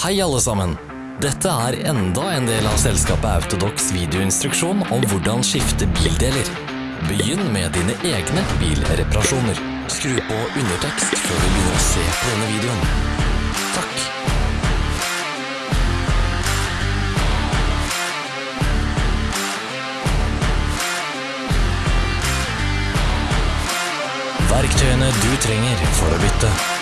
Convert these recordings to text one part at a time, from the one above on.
Hei alle sammen! Dette er enda en del av selskapet Autodox videoinstruksjon om hvordan skifte bildeler. Begynn med dine egne bilreparasjoner. Skru på undertekst før du begynner å se på denne videoen. Takk. Verktøyene du trenger for å bytte.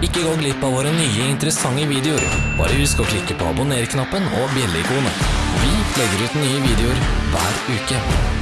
Ikke gå glipp av våre nye interessante videoer. Bare husk å klikke på abonner-knappen og bjelleikonet. Vi legger ut nye videoer hver uke.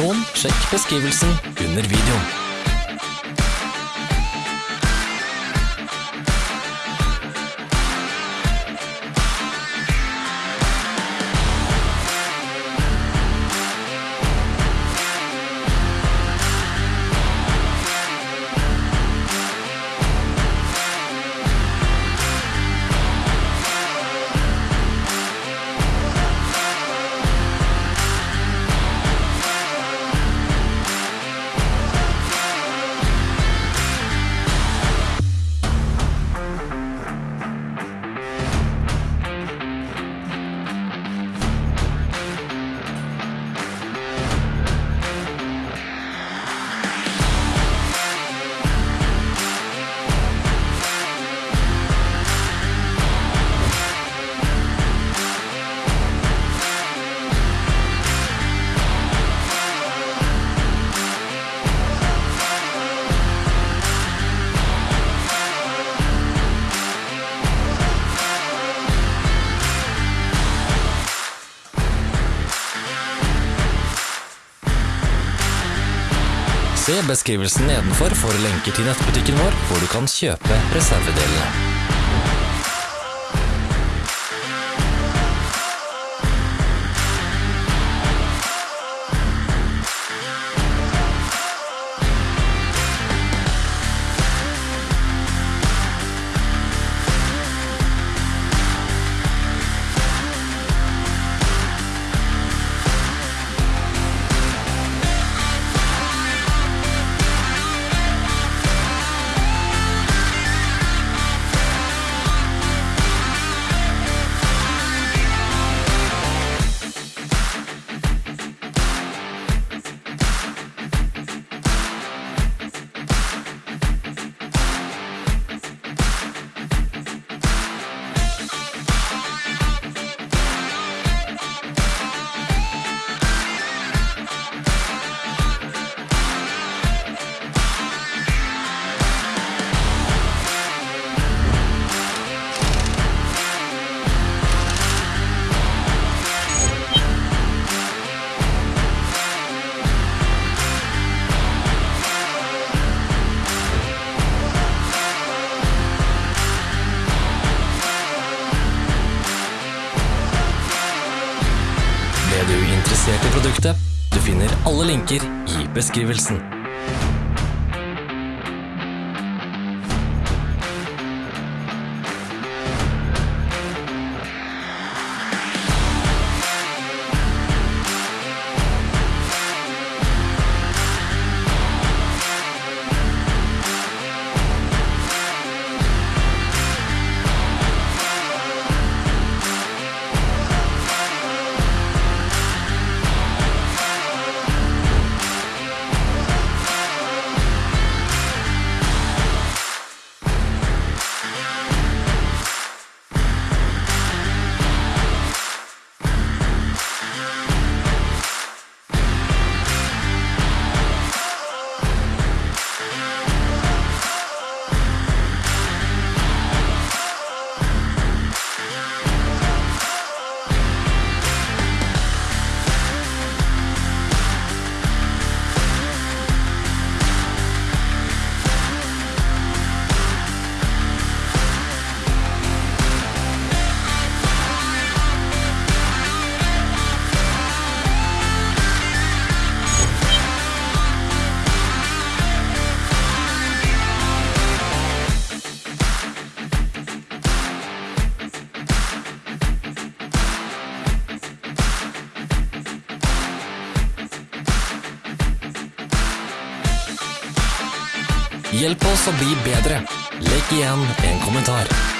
Informasjon, sjekk beskrivelsen under videoen. Beskrivelsen nedenfor for lenker til nettbutikken vår, hvor du kan kjøpe reservedelene. Interessert i produktet? Du finner alle linker i beskrivelsen. Hjelp oss å bli bedre. Legg igjen en kommentar.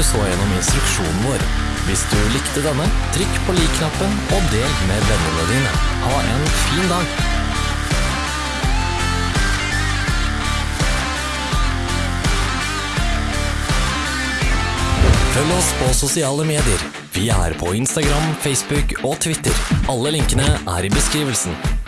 Du så gjennom instruksjonen vår. Hvis du likte denne, trykk på lik-knappen og del med vennene dine. Ha en fin dag! Følg oss på sosiale medier. Vi er på Instagram, Facebook og Twitter. Alle linkene er i beskrivelsen.